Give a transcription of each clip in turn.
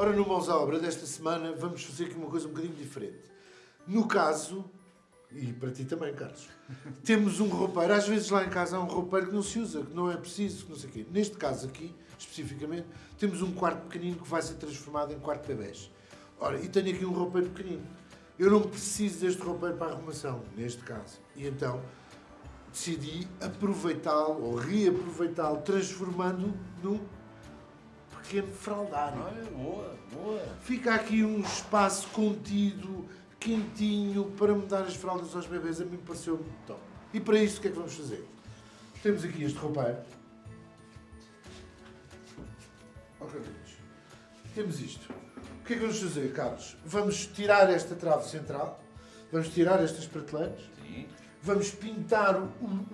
Ora, no Mãos à Obra desta semana vamos fazer aqui uma coisa um bocadinho diferente. No caso, e para ti também, Carlos, temos um roupeiro. Às vezes lá em casa há um roupeiro que não se usa, que não é preciso, que não sei o quê. Neste caso aqui, especificamente, temos um quarto pequenino que vai ser transformado em quarto de bebés. Ora, e tenho aqui um roupeiro pequenino. Eu não preciso deste roupeiro para a arrumação, neste caso. E então decidi aproveitá-lo ou reaproveitá-lo, transformando num pequeno fraldário. Olha, boa, boa. Fica aqui um espaço contido, quentinho, para mudar as fraldas aos bebês. A mim pareceu muito top. E para isso, o que é que vamos fazer? Temos aqui este roupeiro. Ok. Temos isto. O que é que vamos fazer, Carlos? Vamos tirar esta trave central, vamos tirar estas prateleiras, Sim. vamos pintar o,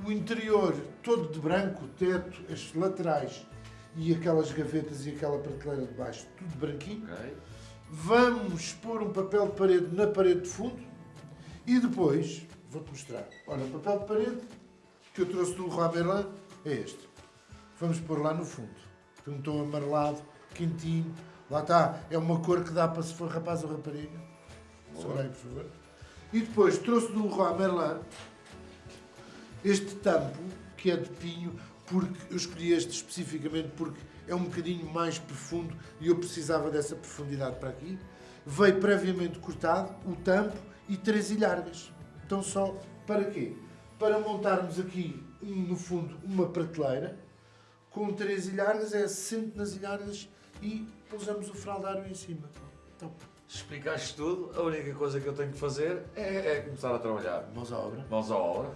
o interior todo de branco, o teto, as laterais e aquelas gavetas e aquela prateleira de baixo, tudo branquinho. Ok. Vamos pôr um papel de parede na parede de fundo e depois, vou-te mostrar, olha, o papel de parede que eu trouxe do Merlin é este. Vamos pôr lá no fundo. Tem um tom amarelado, quentinho. Lá está, é uma cor que dá para se for rapaz ou rapariga. Segura aí, por favor. E depois trouxe do Leroy Merlin este tampo, que é de pinho, porque eu escolhi este especificamente porque é um bocadinho mais profundo e eu precisava dessa profundidade para aqui. Veio previamente cortado o tampo e três ilhargas. Então só para quê? Para montarmos aqui, no fundo, uma prateleira com três ilhargas, é assento nas ilhargas e pousamos o fraldário em cima. Então, Explicaste tudo, a única coisa que eu tenho que fazer é, é começar a trabalhar. mãos à obra. Mãos à obra.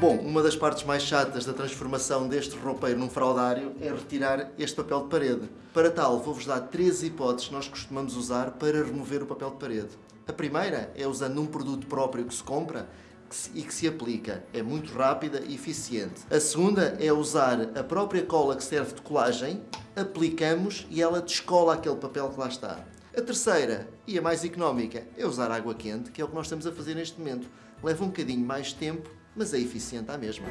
Bom, uma das partes mais chatas da transformação deste roupeiro num fraldário é retirar este papel de parede. Para tal, vou-vos dar três hipóteses que nós costumamos usar para remover o papel de parede. A primeira é usando um produto próprio que se compra e que se aplica. É muito rápida e eficiente. A segunda é usar a própria cola que serve de colagem, aplicamos e ela descola aquele papel que lá está. A terceira, e a mais económica, é usar água quente, que é o que nós estamos a fazer neste momento. Leva um bocadinho mais tempo, mas é eficiente à mesma.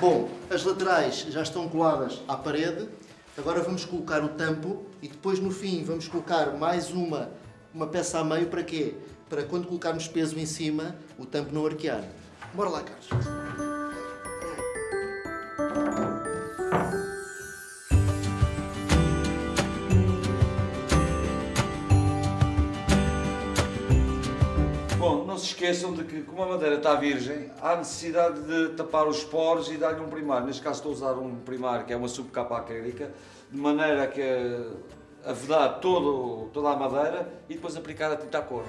Bom, as laterais já estão coladas à parede. Agora vamos colocar o tampo e depois no fim vamos colocar mais uma, uma peça a meio para quê? Para quando colocarmos peso em cima, o tampo não arquear. Bora lá, Carlos. Bom, não se esqueçam de que, como a madeira está virgem, há necessidade de tapar os poros e dar-lhe um primário. Neste caso estou a usar um primário que é uma subcapa acrílica, de maneira que a vedar todo, toda a madeira e depois aplicar a tinta à cor.